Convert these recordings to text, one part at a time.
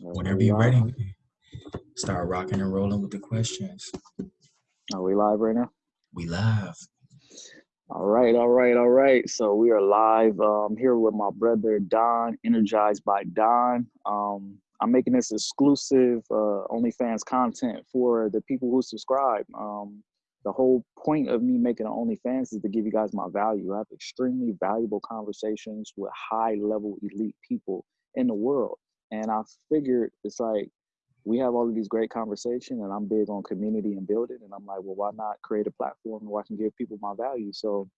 Whenever you're ready, start rocking and rolling with the questions. Are we live right now? We live. All right, all right, all right. So we are live um, here with my brother Don, energized by Don. Um, I'm making this exclusive uh, OnlyFans content for the people who subscribe. Um, the whole point of me making an OnlyFans is to give you guys my value. I have extremely valuable conversations with high level elite people in the world. And I figured it's like we have all of these great conversations and I'm big on community and building. And I'm like, well, why not create a platform where I can give people my value? So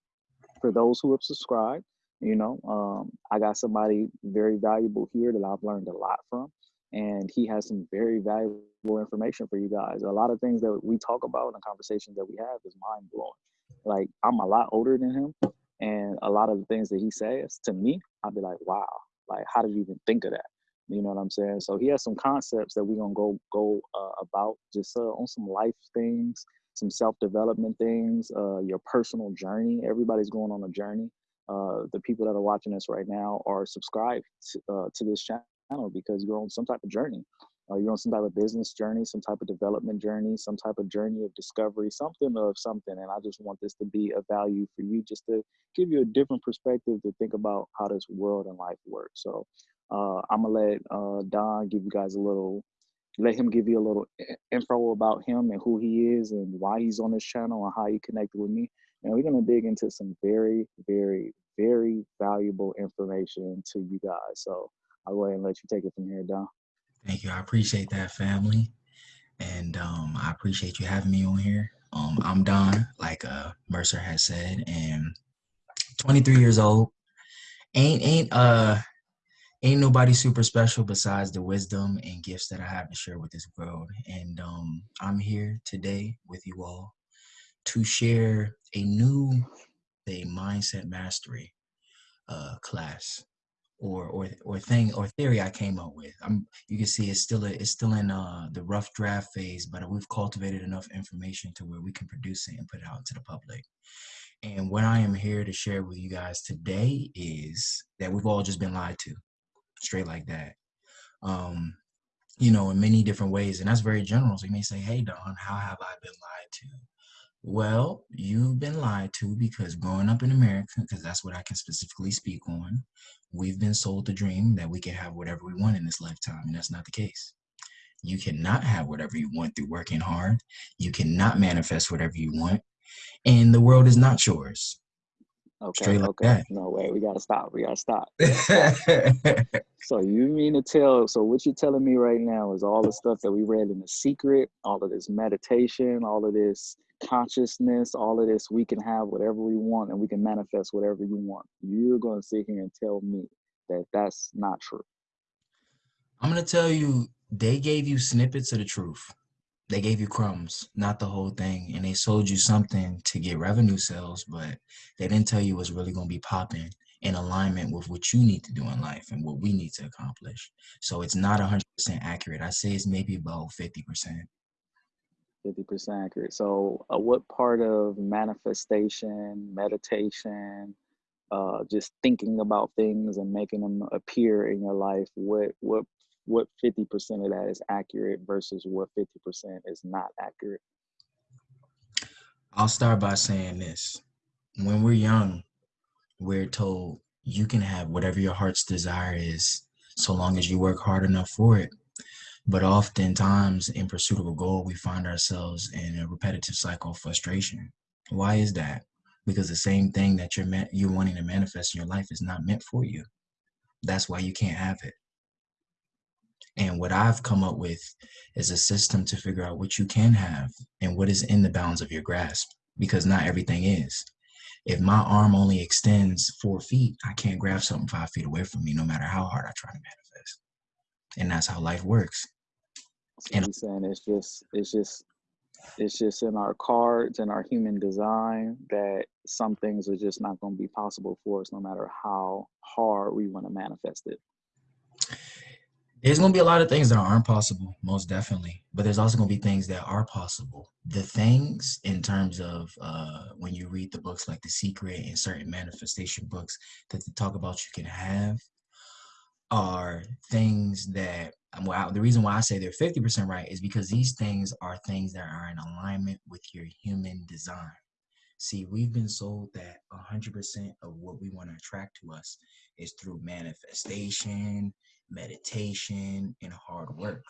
for those who have subscribed, you know, um, I got somebody very valuable here that I've learned a lot from. And he has some very valuable information for you guys. A lot of things that we talk about in the conversations that we have is mind blowing. Like I'm a lot older than him, and a lot of the things that he says to me, I'd be like, wow, like how did you even think of that? You know what I'm saying? So he has some concepts that we're gonna go go uh, about just uh, on some life things, some self development things, uh, your personal journey. Everybody's going on a journey. Uh, the people that are watching us right now are subscribed to, uh, to this channel because you're on some type of journey. Uh, you're on some type of business journey, some type of development journey, some type of journey of discovery, something of something. And I just want this to be a value for you, just to give you a different perspective to think about how this world and life works. So uh, I'm gonna let uh, Don give you guys a little, let him give you a little info about him and who he is and why he's on this channel and how he connected with me. And we're gonna dig into some very, very, very valuable information to you guys. So I'll go ahead and let you take it from here, Don. Thank you. I appreciate that, family. And um, I appreciate you having me on here. Um, I'm Don, like uh, Mercer has said, and 23 years old. Ain't ain't uh ain't nobody super special besides the wisdom and gifts that I have to share with this world. And um, I'm here today with you all to share a new a mindset mastery uh, class or or or thing or theory I came up with. I'm you can see it's still a, it's still in uh, the rough draft phase, but we've cultivated enough information to where we can produce it and put it out to the public. And what I am here to share with you guys today is that we've all just been lied to, straight like that. Um, you know, in many different ways, and that's very general. So you may say, "Hey, Don, how have I been lied to?" Well, you've been lied to because growing up in America, because that's what I can specifically speak on, we've been sold the dream that we can have whatever we want in this lifetime, and that's not the case. You cannot have whatever you want through working hard. You cannot manifest whatever you want, and the world is not yours. Okay. Straight like okay. That. No way. We gotta stop. We gotta stop. so you mean to tell? So what you're telling me right now is all the stuff that we read in the secret, all of this meditation, all of this consciousness, all of this, we can have whatever we want and we can manifest whatever you want. You're going to sit here and tell me that that's not true. I'm going to tell you, they gave you snippets of the truth. They gave you crumbs, not the whole thing. And they sold you something to get revenue sales, but they didn't tell you what's really going to be popping in alignment with what you need to do in life and what we need to accomplish. So it's not 100% accurate. I say it's maybe about 50%. 50% accurate. So, uh, what part of manifestation, meditation, uh, just thinking about things and making them appear in your life, what what what 50% of that is accurate versus what 50% is not accurate? I'll start by saying this. When we're young, we're told you can have whatever your heart's desire is so long as you work hard enough for it. But oftentimes, in pursuit of a goal, we find ourselves in a repetitive cycle of frustration. Why is that? Because the same thing that you're meant, you're wanting to manifest in your life is not meant for you. That's why you can't have it. And what I've come up with is a system to figure out what you can have and what is in the bounds of your grasp, because not everything is. If my arm only extends four feet, I can't grab something five feet away from me, no matter how hard I try to manifest. And that's how life works. So saying. It's just it's just it's just in our cards and our human design that some things are just not going to be possible for us no matter how hard we want to manifest it. There's going to be a lot of things that aren't possible most definitely. But there's also going to be things that are possible. The things in terms of uh, when you read the books like the secret and certain manifestation books that they talk about you can have are things that well, the reason why I say they're 50% right is because these things are things that are in alignment with your human design. See, we've been sold that 100% of what we want to attract to us is through manifestation, meditation, and hard work.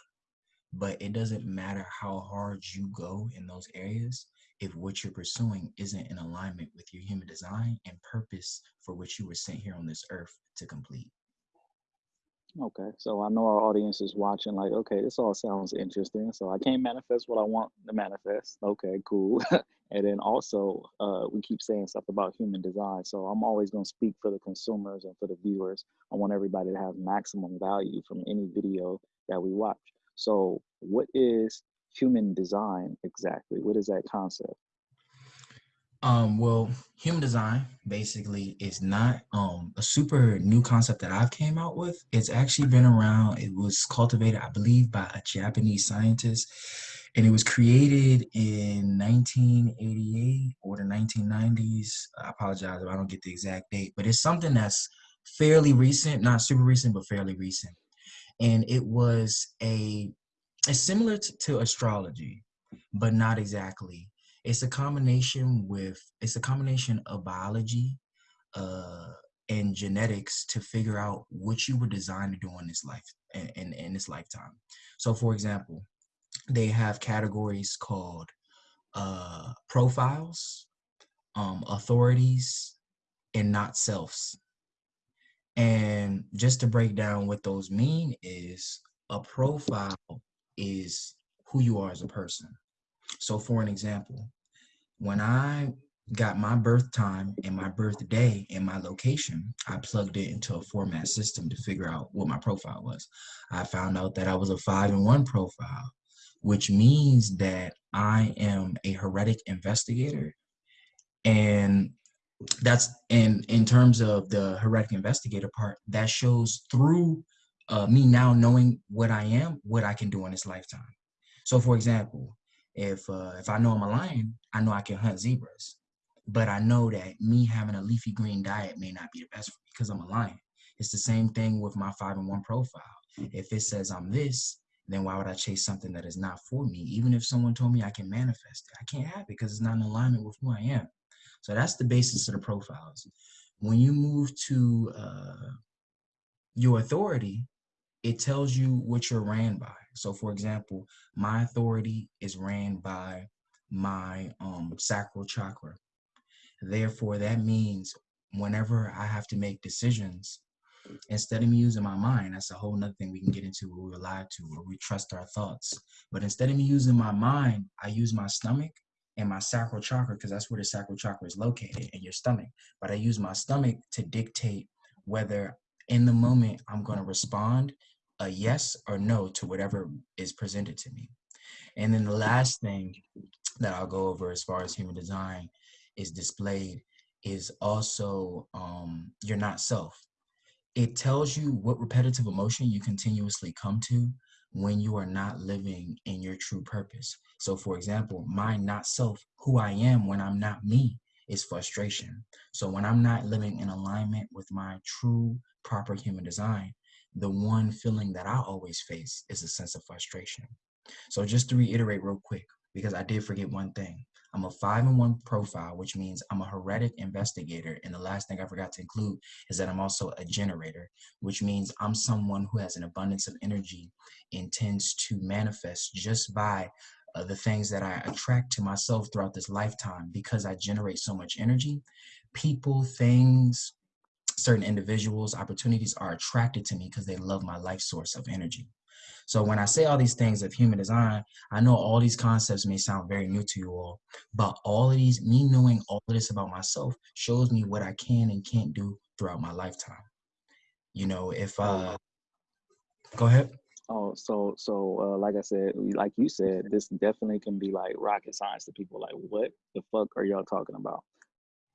But it doesn't matter how hard you go in those areas if what you're pursuing isn't in alignment with your human design and purpose for which you were sent here on this earth to complete. Okay, so I know our audience is watching, like, okay, this all sounds interesting. So I can't manifest what I want to manifest. Okay, cool. and then also, uh, we keep saying stuff about human design. So I'm always going to speak for the consumers and for the viewers. I want everybody to have maximum value from any video that we watch. So, what is human design exactly? What is that concept? Um, well, human design basically is not um, a super new concept that I've came out with. It's actually been around. It was cultivated, I believe, by a Japanese scientist, and it was created in 1988 or the 1990s. I apologize if I don't get the exact date, but it's something that's fairly recent, not super recent, but fairly recent. And it was a, it's similar to, to astrology, but not exactly it's a combination with it's a combination of biology uh, and genetics to figure out what you were designed to do in this life in, in, in this lifetime. So for example, they have categories called uh, profiles, um, authorities, and not selves. And just to break down what those mean is a profile is who you are as a person. So for an example, when I got my birth time and my birthday and my location, I plugged it into a format system to figure out what my profile was. I found out that I was a five and one profile, which means that I am a heretic investigator. And that's in in terms of the heretic investigator part, that shows through uh, me now knowing what I am, what I can do in this lifetime. So for example, if uh, if I know I'm a lion, I know I can hunt zebras. But I know that me having a leafy green diet may not be the best for me because I'm a lion. It's the same thing with my five and one profile. If it says I'm this, then why would I chase something that is not for me? Even if someone told me I can manifest it, I can't have it because it's not in alignment with who I am. So that's the basis of the profiles. When you move to uh, your authority, it tells you what you're ran by. So for example, my authority is ran by my um, sacral chakra. Therefore, that means whenever I have to make decisions, instead of me using my mind, that's a whole nother thing we can get into where we're lied to, where we trust our thoughts. But instead of me using my mind, I use my stomach and my sacral chakra, because that's where the sacral chakra is located in your stomach. But I use my stomach to dictate whether in the moment I'm going to respond a yes or no to whatever is presented to me. And then the last thing that I'll go over as far as human design is displayed is also um, you're not self. It tells you what repetitive emotion you continuously come to when you are not living in your true purpose. So for example, my not self, who I am when I'm not me, is frustration. So when I'm not living in alignment with my true proper human design, the one feeling that I always face is a sense of frustration. So just to reiterate real quick, because I did forget one thing. I'm a five in one profile, which means I'm a heretic investigator. And the last thing I forgot to include is that I'm also a generator, which means I'm someone who has an abundance of energy and tends to manifest just by uh, the things that I attract to myself throughout this lifetime because I generate so much energy. People, things, certain individuals, opportunities are attracted to me because they love my life source of energy. So when I say all these things of human design, I know all these concepts may sound very new to you all, but all of these, me knowing all of this about myself shows me what I can and can't do throughout my lifetime. You know, if uh go ahead. Oh, so so uh, like I said, like you said, this definitely can be like rocket science to people. Like, what the fuck are y'all talking about?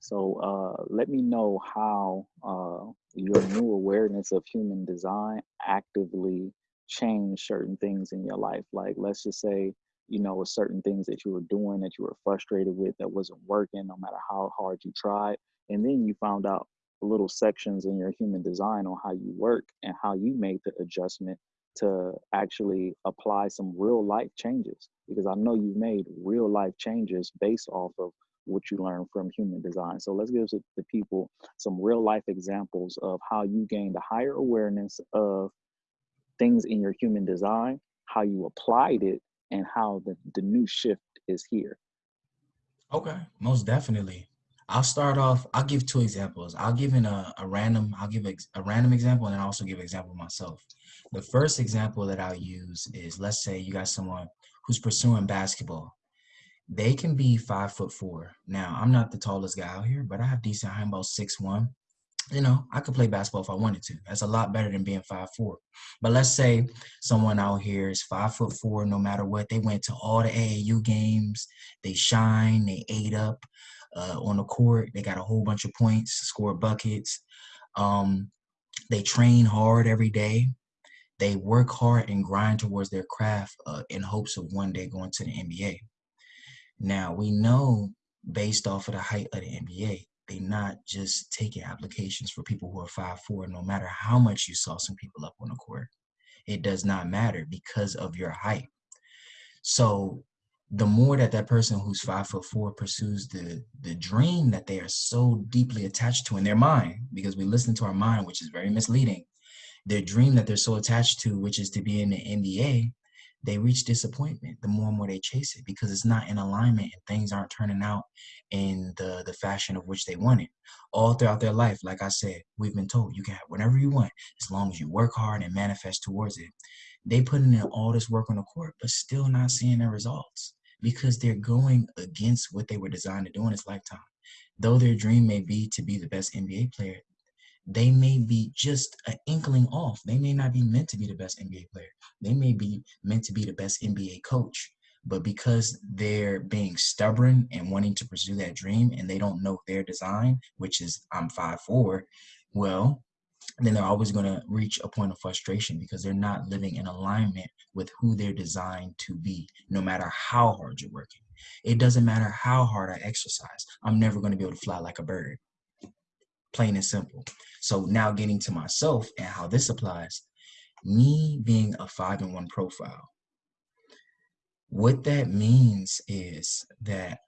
So uh, let me know how uh, your new awareness of human design actively changed certain things in your life. Like let's just say, you know, certain things that you were doing that you were frustrated with that wasn't working, no matter how hard you tried. And then you found out little sections in your human design on how you work and how you made the adjustment to actually apply some real life changes because I know you've made real life changes based off of what you learn from human design. So let's give the people some real life examples of how you gained a higher awareness of things in your human design, how you applied it, and how the, the new shift is here. Okay, most definitely. I'll start off, I'll give two examples. I'll give in a, a random, I'll give a, a random example and then also give an example myself. The first example that I'll use is let's say you got someone who's pursuing basketball. They can be five foot four. Now, I'm not the tallest guy out here, but I have decent height, about six one. You know, I could play basketball if I wanted to. That's a lot better than being five four. But let's say someone out here is five foot four, no matter what. They went to all the AAU games. They shine. They ate up uh, on the court. They got a whole bunch of points, score buckets. Um, they train hard every day they work hard and grind towards their craft uh, in hopes of one day going to the NBA. Now we know based off of the height of the NBA, they not just taking applications for people who are five four. No matter how much you saw some people up on the court, it does not matter because of your height. So the more that that person who's five foot four pursues the the dream that they are so deeply attached to in their mind, because we listen to our mind, which is very misleading their dream that they're so attached to, which is to be in the NBA, they reach disappointment the more and more they chase it because it's not in alignment and things aren't turning out in the the fashion of which they wanted. All throughout their life, like I said, we've been told you can have whatever you want as long as you work hard and manifest towards it. They put in all this work on the court, but still not seeing their results because they're going against what they were designed to do in this lifetime. Though their dream may be to be the best NBA player, they may be just an inkling off. They may not be meant to be the best NBA player. They may be meant to be the best NBA coach. But because they're being stubborn and wanting to pursue that dream and they don't know their design, which is I'm five four, well, then they're always going to reach a point of frustration because they're not living in alignment with who they're designed to be, no matter how hard you're working. It doesn't matter how hard I exercise. I'm never going to be able to fly like a bird plain and simple. So now getting to myself and how this applies, me being a five in one profile, what that means is that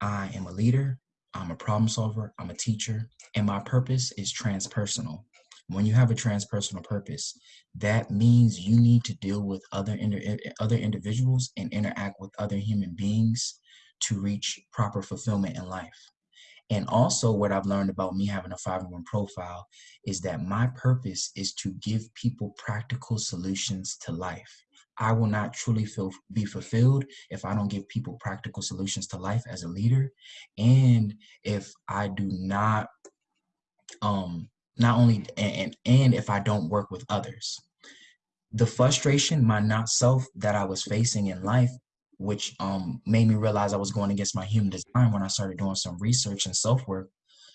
I am a leader, I'm a problem solver, I'm a teacher, and my purpose is transpersonal. When you have a transpersonal purpose, that means you need to deal with other, eh, eh, other individuals and interact with other human beings to reach proper fulfillment in life. And also what I've learned about me having a 501 profile is that my purpose is to give people practical solutions to life. I will not truly feel be fulfilled if I don't give people practical solutions to life as a leader. And if I do not um not only and and if I don't work with others. The frustration, my not self that I was facing in life which um, made me realize I was going against my human design when I started doing some research and self work,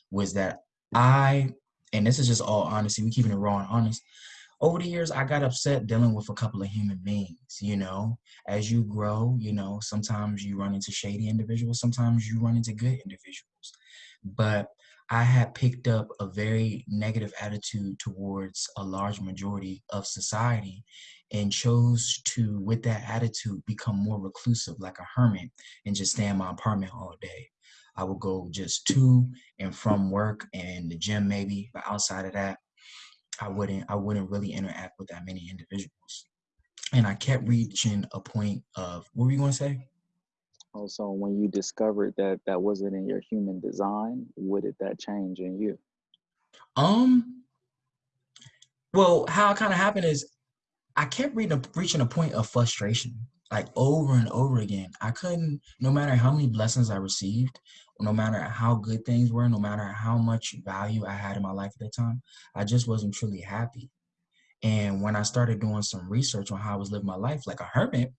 was that I, and this is just all honesty, we keeping it raw and honest. Over the years, I got upset dealing with a couple of human beings. You know, as you grow, you know, sometimes you run into shady individuals, sometimes you run into good individuals. But I had picked up a very negative attitude towards a large majority of society and chose to, with that attitude, become more reclusive like a hermit and just stay in my apartment all day. I would go just to and from work and the gym maybe, but outside of that, I wouldn't I wouldn't really interact with that many individuals. And I kept reaching a point of what were you gonna say? Also, when you discovered that that wasn't in your human design, what did that change in you? Um, well, how it kind of happened is I kept reaching a, reaching a point of frustration, like over and over again. I couldn't, no matter how many blessings I received, no matter how good things were, no matter how much value I had in my life at that time, I just wasn't truly happy. And when I started doing some research on how I was living my life like a hermit,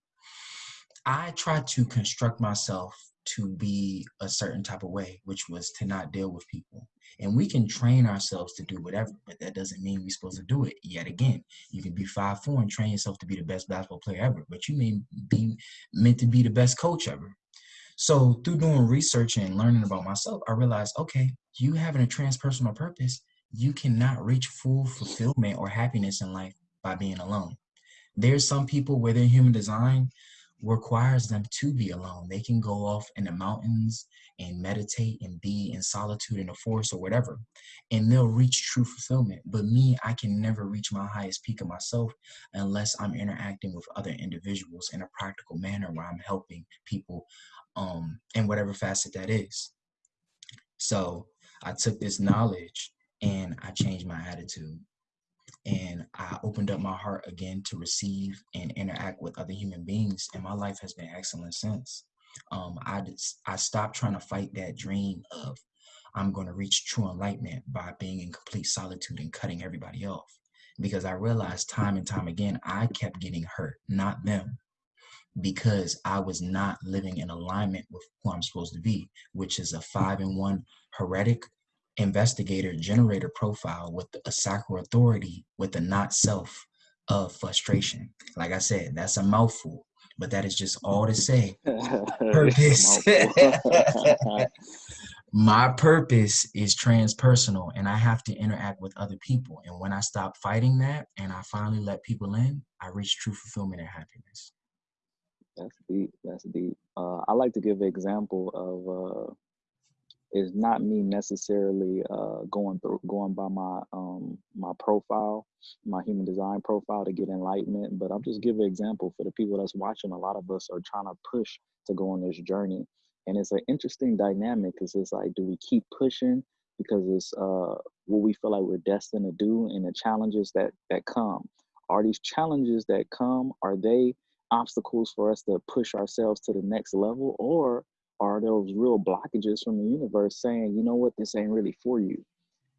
I tried to construct myself to be a certain type of way, which was to not deal with people. And we can train ourselves to do whatever, but that doesn't mean we're supposed to do it. Yet again, you can be five four and train yourself to be the best basketball player ever, but you may be meant to be the best coach ever. So through doing research and learning about myself, I realized, okay, you having a transpersonal purpose you cannot reach full fulfillment or happiness in life by being alone. There's some people where their human design requires them to be alone. They can go off in the mountains and meditate and be in solitude in the forest or whatever, and they'll reach true fulfillment. But me, I can never reach my highest peak of myself unless I'm interacting with other individuals in a practical manner where I'm helping people um, in whatever facet that is. So I took this knowledge and I changed my attitude and I opened up my heart again to receive and interact with other human beings, and my life has been excellent since. Um, I I stopped trying to fight that dream of I'm going to reach true enlightenment by being in complete solitude and cutting everybody off, because I realized time and time again I kept getting hurt, not them, because I was not living in alignment with who I'm supposed to be, which is a five and one heretic investigator generator profile with a sacral authority with the not self of frustration. Like I said, that's a mouthful, but that is just all to say. Purpose. My purpose is transpersonal and I have to interact with other people. And when I stop fighting that and I finally let people in, I reach true fulfillment and happiness. That's deep. That's deep. Uh, I like to give an example of uh, is not me necessarily uh, going through going by my um, my profile, my human design profile to get enlightenment. But I'm just giving an example for the people that's watching. A lot of us are trying to push to go on this journey, and it's an interesting dynamic because it's like, do we keep pushing because it's uh, what we feel like we're destined to do, and the challenges that that come. Are these challenges that come? Are they obstacles for us to push ourselves to the next level, or are those real blockages from the universe saying, you know what, this ain't really for you.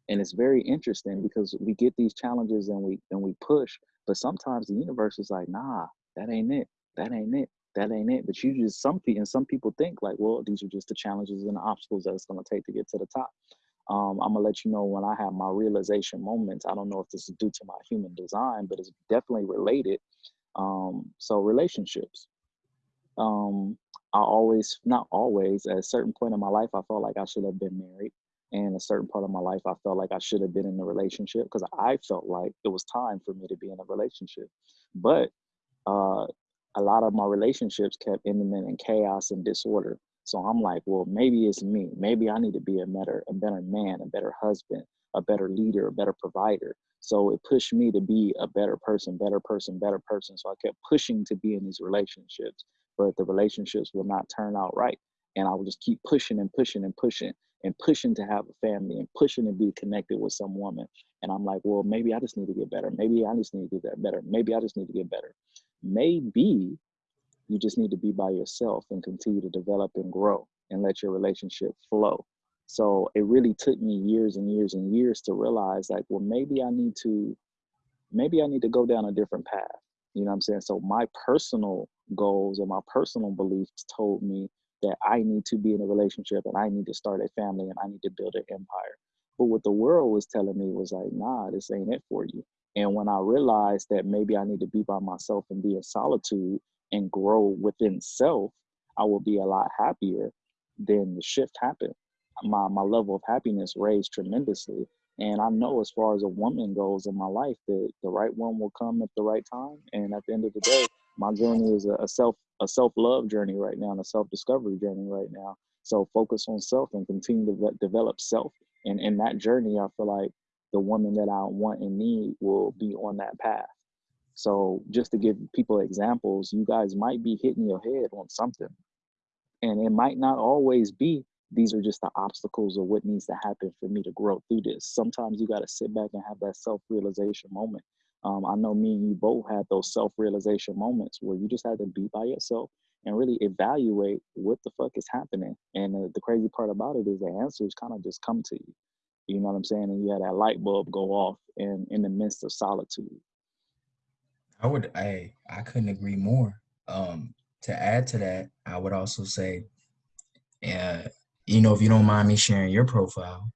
And it's very interesting because we get these challenges and we and we push, but sometimes the universe is like, nah, that ain't it. That ain't it. That ain't it. But you just some people and some people think like, well, these are just the challenges and the obstacles that it's gonna take to get to the top. Um, I'm gonna let you know when I have my realization moments. I don't know if this is due to my human design, but it's definitely related. Um, so relationships. Um, I always, not always, at a certain point in my life, I felt like I should have been married. And a certain part of my life, I felt like I should have been in a relationship because I felt like it was time for me to be in a relationship. But uh, a lot of my relationships kept ending in chaos and disorder. So I'm like, well, maybe it's me. Maybe I need to be a better, a better man, a better husband, a better leader, a better provider. So it pushed me to be a better person, better person, better person. So I kept pushing to be in these relationships but the relationships will not turn out right. And I will just keep pushing and pushing and pushing and pushing to have a family and pushing to be connected with some woman. And I'm like, well, maybe I just need to get better. Maybe I just need to get better. Maybe I just need to get better. Maybe you just need to be by yourself and continue to develop and grow and let your relationship flow. So it really took me years and years and years to realize like, well, maybe I need to, maybe I need to go down a different path. You know what I'm saying? So my personal goals and my personal beliefs told me that I need to be in a relationship and I need to start a family and I need to build an empire. But what the world was telling me was like, nah, this ain't it for you. And when I realized that maybe I need to be by myself and be in solitude and grow within self, I will be a lot happier. Then the shift happened. My my level of happiness raised tremendously. And I know as far as a woman goes in my life that the right one will come at the right time. And at the end of the day, my journey is a, self a self love journey right now and a self discovery journey right now. So focus on self and continue to develop self. And in that journey, I feel like the woman that I want and need will be on that path. So just to give people examples, you guys might be hitting your head on something. And it might not always be these are just the obstacles of what needs to happen for me to grow through this. Sometimes you got to sit back and have that self realization moment. Um, I know me and you both had those self realization moments where you just had to be by yourself and really evaluate what the fuck is happening. And uh, the crazy part about it is the answers kind of just come to you. You know what I'm saying? And you had that light bulb go off in in the midst of solitude. I would I I couldn't agree more. Um, to add to that, I would also say, uh, you know, if you don't mind me sharing your profile,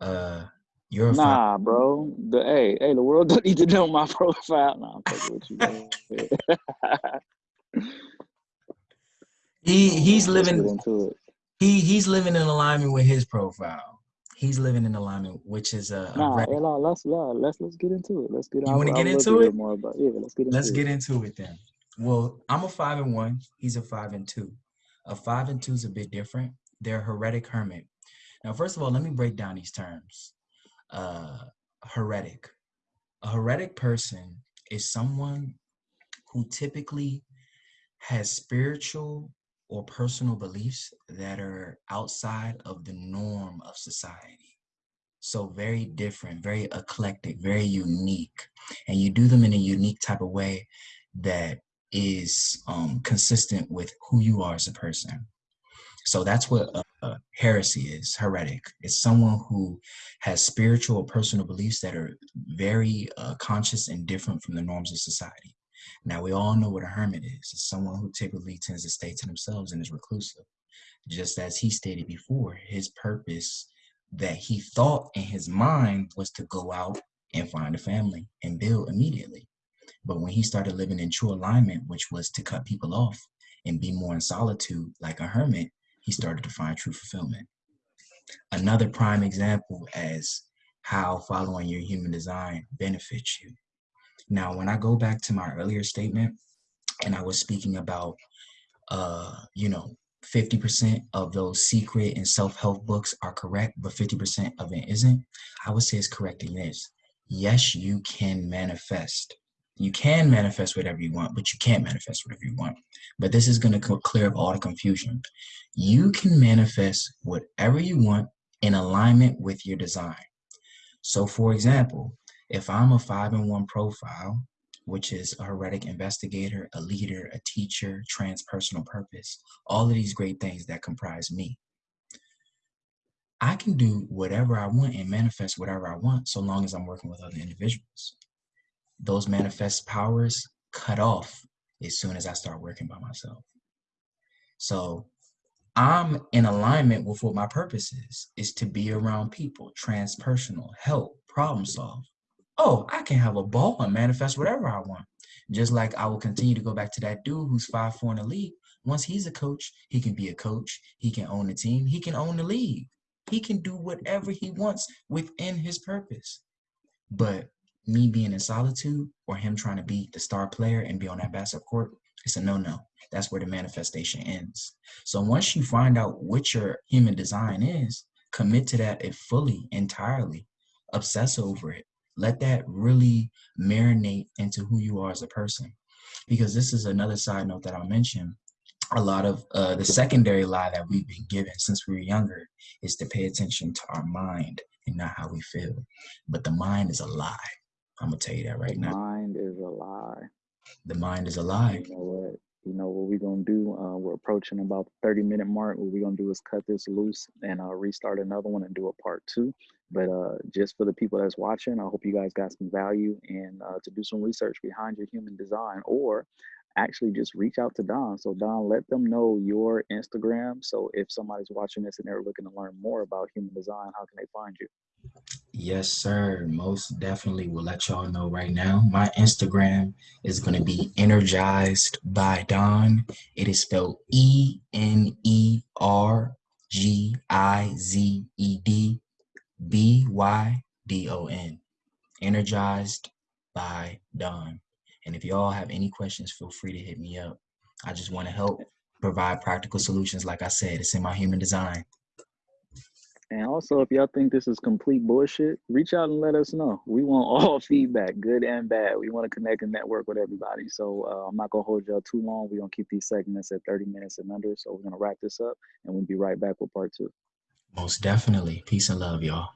uh, you're nah, bro. The hey, hey, the world don't need to know my profile. Nah, I'm with you. he he's living into it. He he's living in alignment with his profile. He's living in alignment, which is a, a Nah, yeah, nah, let's let's let's get into it. Let's get. You get love to into it? More about yeah. Let's get into Let's it. get into it then. Well, I'm a five and one. He's a five and two. A five and two is a bit different. They're heretic hermit. Now, first of all, let me break down these terms. Uh, heretic. A heretic person is someone who typically has spiritual or personal beliefs that are outside of the norm of society. So very different, very eclectic, very unique. And you do them in a unique type of way that is um, consistent with who you are as a person. So that's what uh, uh, heresy is, heretic. It's someone who has spiritual or personal beliefs that are very uh, conscious and different from the norms of society. Now, we all know what a hermit is. It's someone who typically tends to stay to themselves and is reclusive. Just as he stated before, his purpose that he thought in his mind was to go out and find a family and build immediately. But when he started living in true alignment, which was to cut people off and be more in solitude like a hermit, he started to find true fulfillment. Another prime example as how following your human design benefits you. Now, when I go back to my earlier statement, and I was speaking about, uh, you know, 50% of those secret and self-help books are correct, but 50% of it isn't, I would say it's correcting this. Yes, you can manifest. You can manifest whatever you want, but you can't manifest whatever you want. But this is going to clear up all the confusion. You can manifest whatever you want in alignment with your design. So, for example, if I'm a five in one profile, which is a heretic investigator, a leader, a teacher, transpersonal purpose, all of these great things that comprise me. I can do whatever I want and manifest whatever I want so long as I'm working with other individuals. Those manifest powers cut off as soon as I start working by myself. So I'm in alignment with what my purpose is, is to be around people, transpersonal, help, problem solve. Oh, I can have a ball and manifest whatever I want. Just like I will continue to go back to that dude who's five four in the league. Once he's a coach, he can be a coach. He can own the team. He can own the league. He can do whatever he wants within his purpose. But me being in solitude or him trying to be the star player and be on that basketball court, it's a no-no. That's where the manifestation ends. So once you find out what your human design is, commit to that fully, entirely, obsess over it. Let that really marinate into who you are as a person. Because this is another side note that I'll mention. A lot of uh, the secondary lie that we've been given since we were younger is to pay attention to our mind and not how we feel. But the mind is a lie. I'm gonna tell you that right now. Mind is a lie. The mind is a lie. You know what? You know what we're gonna do? Uh, we're approaching about the 30 minute mark. What we're gonna do is cut this loose and uh, restart another one and do a part two. But uh, just for the people that's watching, I hope you guys got some value and uh, to do some research behind your human design or actually just reach out to Don. So Don, let them know your Instagram. So if somebody's watching this and they're looking to learn more about human design, how can they find you? Yes, sir. Most definitely will let y'all know right now. My Instagram is going to be energized by Don. It is spelled E N E R G I Z E D B Y D O N. Energized by Don. And if y'all have any questions, feel free to hit me up. I just want to help provide practical solutions. Like I said, it's in my human design. And also, if y'all think this is complete bullshit, reach out and let us know. We want all feedback, good and bad. We want to connect and network with everybody. So uh, I'm not gonna hold y'all too long. We're gonna keep these segments at 30 minutes and under. So we're gonna wrap this up, and we'll be right back with part two. Most definitely. Peace and love, y'all.